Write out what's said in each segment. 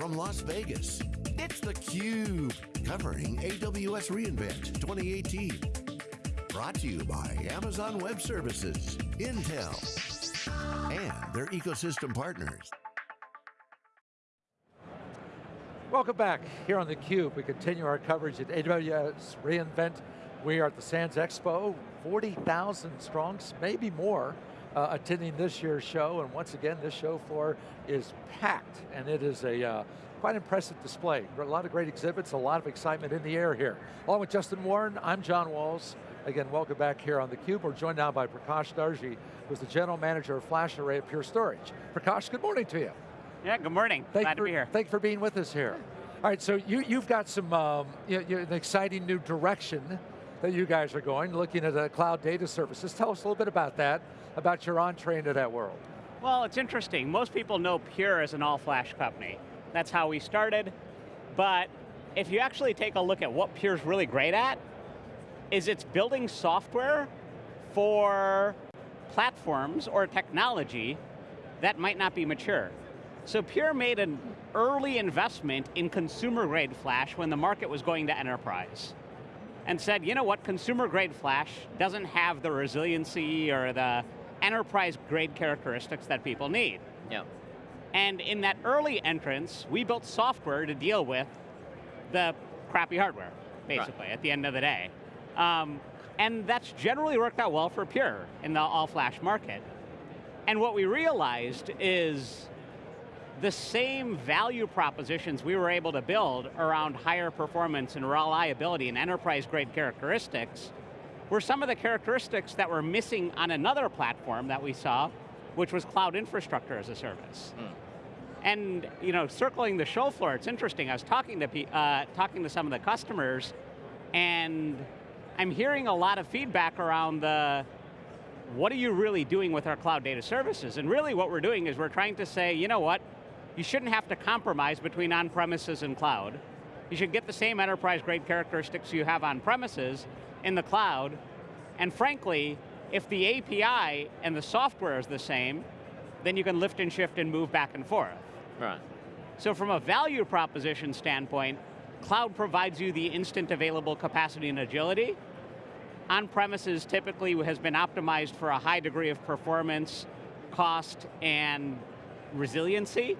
from Las Vegas, it's theCUBE, covering AWS reInvent 2018. Brought to you by Amazon Web Services, Intel, and their ecosystem partners. Welcome back here on theCUBE. We continue our coverage at AWS reInvent. We are at the Sands Expo, 40,000 strong, maybe more, uh, attending this year's show, and once again, this show floor is packed, and it is a uh, quite impressive display. A lot of great exhibits, a lot of excitement in the air here. Along with Justin Warren, I'm John Walls. Again, welcome back here on theCUBE. We're joined now by Prakash Darji, who's the General Manager of Flash Array at Pure Storage. Prakash, good morning to you. Yeah, good morning. Thank Glad for, to be here. Thank you for being with us here. All right, so you, you've got some um, you, you, an exciting new direction that you guys are going, looking at the cloud data services. Tell us a little bit about that, about your entree into that world. Well, it's interesting. Most people know Pure as an all-flash company. That's how we started. But if you actually take a look at what Pure's really great at, is it's building software for platforms or technology that might not be mature. So Pure made an early investment in consumer grade flash when the market was going to enterprise. And said, you know what, consumer grade flash doesn't have the resiliency or the enterprise grade characteristics that people need. Yeah. And in that early entrance, we built software to deal with the crappy hardware, basically, right. at the end of the day. Um, and that's generally worked out well for Pure in the all-flash market. And what we realized is the same value propositions we were able to build around higher performance and reliability and enterprise grade characteristics were some of the characteristics that were missing on another platform that we saw, which was cloud infrastructure as a service. Mm. And you know, circling the show floor, it's interesting, I was talking to, uh, talking to some of the customers, and I'm hearing a lot of feedback around the, what are you really doing with our cloud data services? And really what we're doing is we're trying to say, you know what, you shouldn't have to compromise between on-premises and cloud. You should get the same enterprise grade characteristics you have on premises in the cloud, and frankly, if the API and the software is the same, then you can lift and shift and move back and forth. Right. So from a value proposition standpoint, cloud provides you the instant available capacity and agility. On-premises typically has been optimized for a high degree of performance, cost, and resiliency.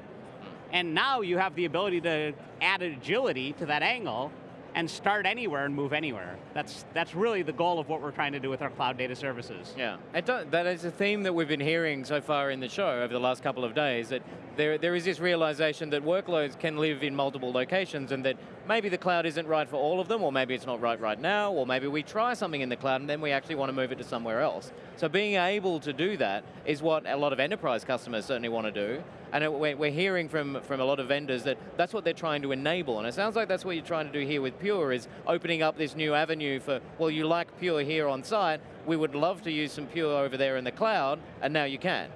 And now you have the ability to add agility to that angle and start anywhere and move anywhere. That's, that's really the goal of what we're trying to do with our cloud data services. Yeah, that is a theme that we've been hearing so far in the show over the last couple of days, that there, there is this realization that workloads can live in multiple locations and that maybe the cloud isn't right for all of them, or maybe it's not right right now, or maybe we try something in the cloud and then we actually want to move it to somewhere else. So being able to do that is what a lot of enterprise customers certainly want to do, and we're hearing from, from a lot of vendors that that's what they're trying to enable, and it sounds like that's what you're trying to do here with Pure, is opening up this new avenue for, well, you like Pure here on site, we would love to use some Pure over there in the cloud, and now you can.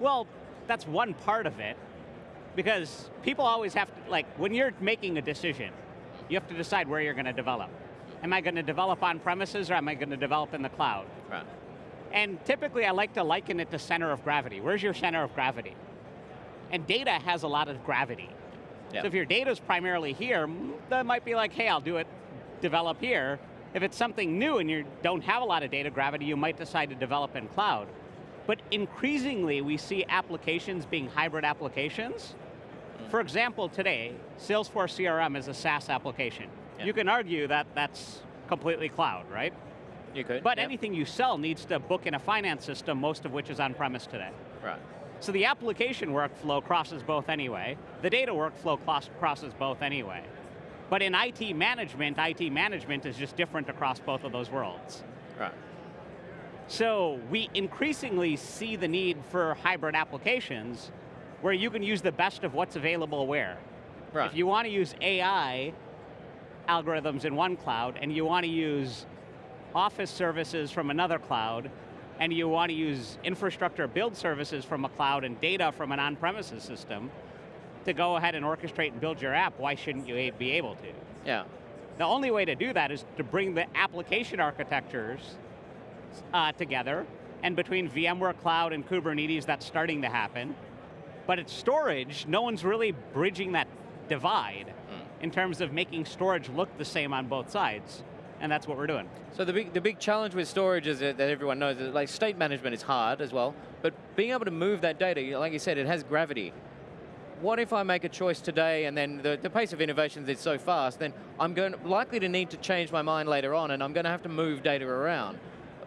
Well, that's one part of it, because people always have to, like, when you're making a decision, you have to decide where you're going to develop. Am I going to develop on premises or am I going to develop in the cloud? Right. And typically I like to liken it to center of gravity. Where's your center of gravity? And data has a lot of gravity. Yep. So if your data's primarily here, that might be like, hey, I'll do it, develop here. If it's something new and you don't have a lot of data gravity, you might decide to develop in cloud. But increasingly, we see applications being hybrid applications, for example, today, Salesforce CRM is a SaaS application. Yeah. You can argue that that's completely cloud, right? You could, But anything you sell needs to book in a finance system, most of which is on-premise today. Right. So the application workflow crosses both anyway. The data workflow crosses both anyway. But in IT management, IT management is just different across both of those worlds. Right. So we increasingly see the need for hybrid applications where you can use the best of what's available where. Right. If you want to use AI algorithms in one cloud, and you want to use office services from another cloud, and you want to use infrastructure build services from a cloud and data from an on-premises system, to go ahead and orchestrate and build your app, why shouldn't you be able to? Yeah. The only way to do that is to bring the application architectures uh, together, and between VMware Cloud and Kubernetes, that's starting to happen, but it's storage, no one's really bridging that divide hmm. in terms of making storage look the same on both sides, and that's what we're doing. So the big, the big challenge with storage is that, that everyone knows that like state management is hard as well, but being able to move that data, like you said, it has gravity. What if I make a choice today and then the, the pace of innovations is so fast, then I'm going likely to need to change my mind later on and I'm going to have to move data around.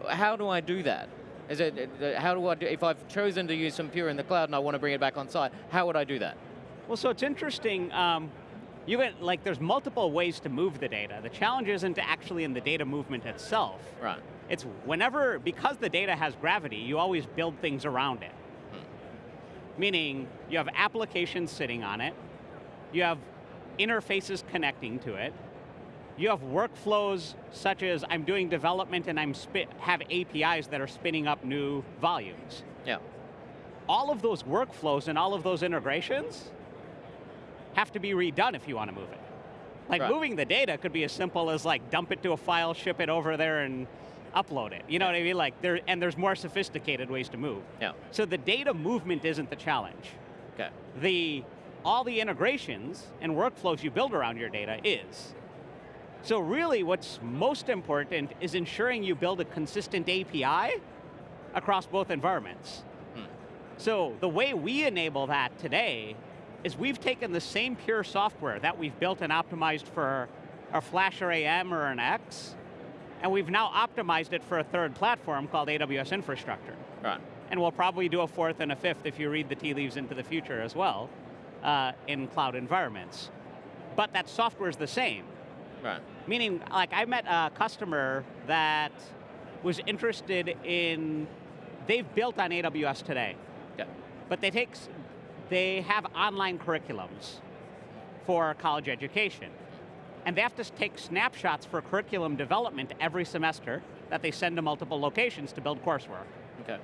How do I do that? Is it, how do I do, if I've chosen to use some Pure in the cloud and I want to bring it back on site, how would I do that? Well, so it's interesting, um, you get, like, there's multiple ways to move the data. The challenge isn't actually in the data movement itself. Right. It's whenever, because the data has gravity, you always build things around it. Meaning, you have applications sitting on it, you have interfaces connecting to it, you have workflows such as I'm doing development and I'm have APIs that are spinning up new volumes. Yeah. All of those workflows and all of those integrations have to be redone if you want to move it. Like Right. moving the data could be as simple as like dump it to a file, ship it over there and upload it. You know what I mean? Like there, and there's more sophisticated ways to move. Yeah. So the data movement isn't the challenge. Okay. The, all the integrations and workflows you build around your data is. So really what's most important is ensuring you build a consistent API across both environments. So the way we enable that today is we've taken the same pure software that we've built and optimized for a FlashArray//M or an X, and we've now optimized it for a third platform called AWS Infrastructure. Right. And we'll probably do a fourth and a fifth if you read the tea leaves into the future as well, uh, in cloud environments. But that software is the same. Right. Meaning, like I met a customer that was interested in, they've built on AWS today, Okay. but they take, they have online curriculums for college education. And they have to take snapshots for curriculum development every semester that they send to multiple locations to build coursework. Okay.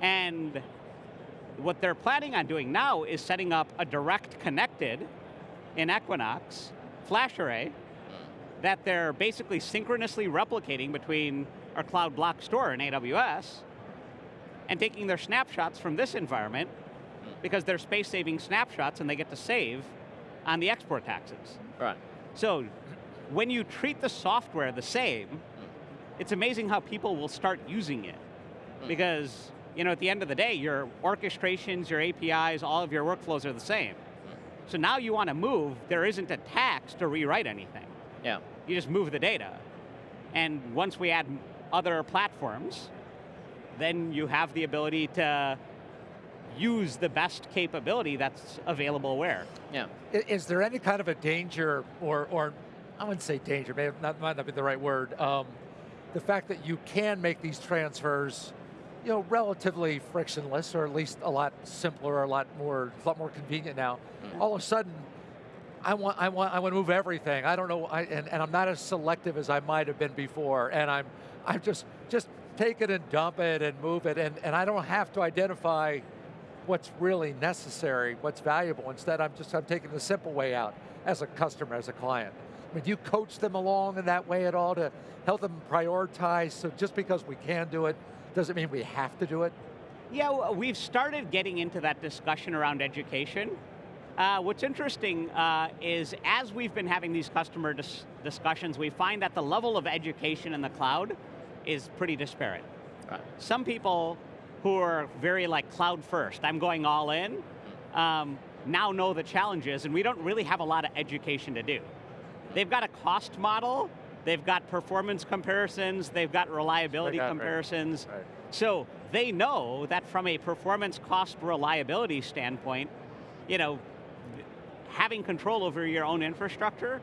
And what they're planning on doing now is setting up a direct connected in Equinix flash array that they're basically synchronously replicating between our cloud block store in AWS and taking their snapshots from this environment because they're space saving snapshots and they get to save on the export taxes. Right. So when you treat the software the same, it's amazing how people will start using it. Because you know, at the end of the day, your orchestrations, your APIs, all of your workflows are the same. So now you want to move, there isn't a tax to rewrite anything. Yeah. You just move the data. And once we add other platforms, then you have the ability to use the best capability that's available where. Yeah. I- Is there any kind of a danger, or, or I wouldn't say danger, maybe that might not be the right word, um, the fact that you can make these transfers you know, relatively frictionless, or at least a lot simpler, a lot more, a lot more convenient now. All of a sudden, I want, I want, I want to move everything. I don't know, I, and, and I'm not as selective as I might have been before, and I'm, I'm just, just take it and dump it and move it, and, and I don't have to identify what's really necessary, what's valuable. Instead, I'm just, I'm taking the simple way out as a customer, as a client. I mean, do you coach them along in that way at all to help them prioritize? So just because we can do it, doesn't mean we have to do it? Yeah, we've started getting into that discussion around education. Uh, what's interesting uh, is as we've been having these customer dis- discussions, we find that the level of education in the cloud is pretty disparate. Right. Some people who are very like cloud first, I'm going all in, um, now know the challenges and we don't really have a lot of education to do. They've got a cost model, they've got performance comparisons, they've got reliability got, right. comparisons. Right. So they know that from a performance cost reliability standpoint, you know, having control over your own infrastructure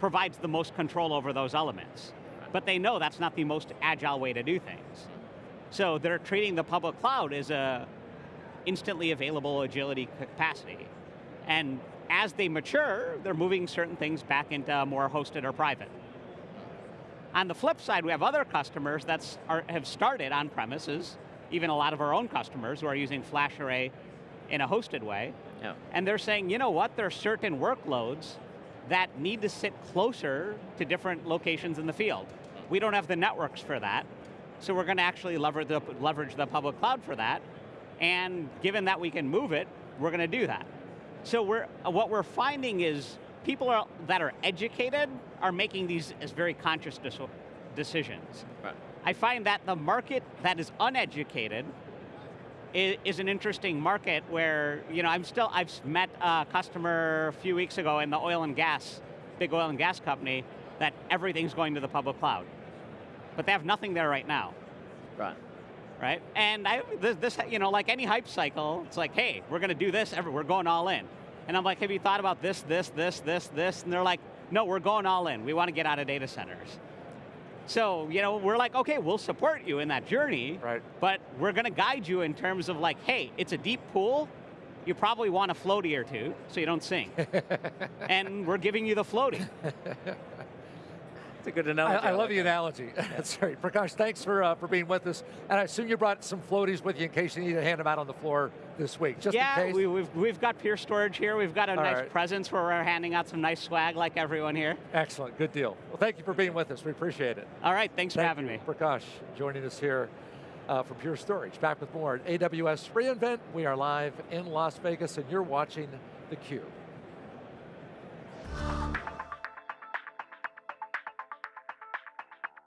provides the most control over those elements. But they know that's not the most agile way to do things. So they're treating the public cloud as a instantly available agility capacity. And as they mature, they're moving certain things back into more hosted or private. On the flip side, we have other customers that have started on premises, even a lot of our own customers who are using FlashArray in a hosted way, Yeah. and they're saying, you know what, there are certain workloads that need to sit closer to different locations in the field. We don't have the networks for that, so we're going to actually leverage the, leverage the public cloud for that, and given that we can move it, we're going to do that. So we're, what we're finding is people are, that are educated are making these as very conscious decisions. Right. I find that the market that is uneducated is, is an interesting market where, you know, I'm still, I've met a customer a few weeks ago in the oil and gas, big oil and gas company, that everything's going to the public cloud. But they have nothing there right now, Right. right? And I, this, this, you know, like any hype cycle, it's like, hey, we're going to do this, every, we're going all in. And I'm like, have you thought about this, this, this, this, this? And they're like, no, we're going all in. We want to get out of data centers. So, you know, we're like, okay, we'll support you in that journey, Right. but we're going to guide you in terms of like, hey, it's a deep pool. You probably want a floaty or two so you don't sink. and we're giving you the floaty. It's a good I, analogy. I love like the that. analogy. That's great. Prakash, thanks for, uh, for being with us. And I assume you brought some floaties with you in case you need to hand them out on the floor this week, just in yeah, case. we, we've, we've got Pure Storage here. We've got a All nice right. presence where we're handing out some nice swag like everyone here. Excellent, good deal. Well, thank you for being with us. We appreciate it. All right, thanks for having you. me. Prakash joining us here uh, from Pure Storage. Back with more at AWS reInvent. We are live in Las Vegas and you're watching theCUBE.